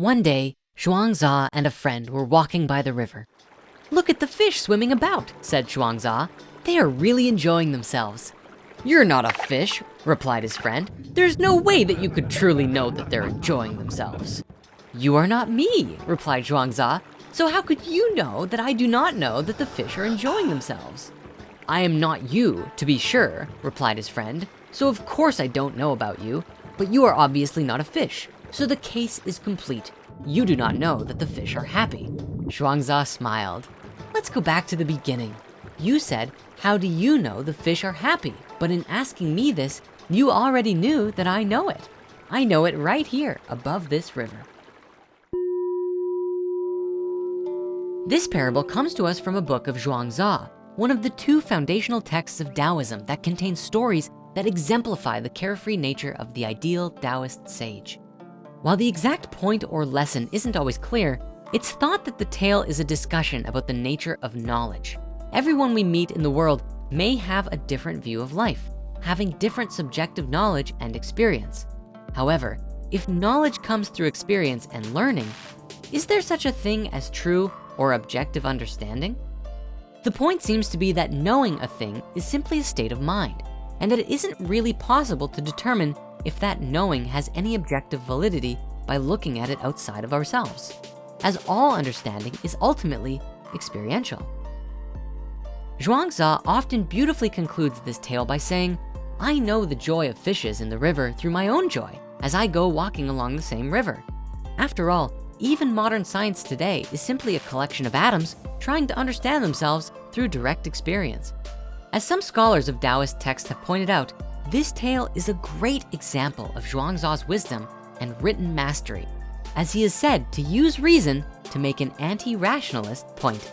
One day, Zhuangzi and a friend were walking by the river. Look at the fish swimming about, said Zhuangzi. They are really enjoying themselves. You're not a fish, replied his friend. There's no way that you could truly know that they're enjoying themselves. You are not me, replied Zhuangzi. So how could you know that I do not know that the fish are enjoying themselves? I am not you, to be sure, replied his friend. So of course I don't know about you, but you are obviously not a fish. So the case is complete. You do not know that the fish are happy. Zhuangzi smiled. Let's go back to the beginning. You said, how do you know the fish are happy? But in asking me this, you already knew that I know it. I know it right here above this river. This parable comes to us from a book of Zhuangzi, one of the two foundational texts of Taoism that contains stories that exemplify the carefree nature of the ideal Taoist sage. While the exact point or lesson isn't always clear, it's thought that the tale is a discussion about the nature of knowledge. Everyone we meet in the world may have a different view of life, having different subjective knowledge and experience. However, if knowledge comes through experience and learning, is there such a thing as true or objective understanding? The point seems to be that knowing a thing is simply a state of mind and that it isn't really possible to determine if that knowing has any objective validity by looking at it outside of ourselves as all understanding is ultimately experiential. Zhuangzi often beautifully concludes this tale by saying, I know the joy of fishes in the river through my own joy as I go walking along the same river. After all, even modern science today is simply a collection of atoms trying to understand themselves through direct experience. As some scholars of Taoist texts have pointed out, this tale is a great example of Zhuangzi's wisdom and written mastery as he is said to use reason to make an anti-rationalist point.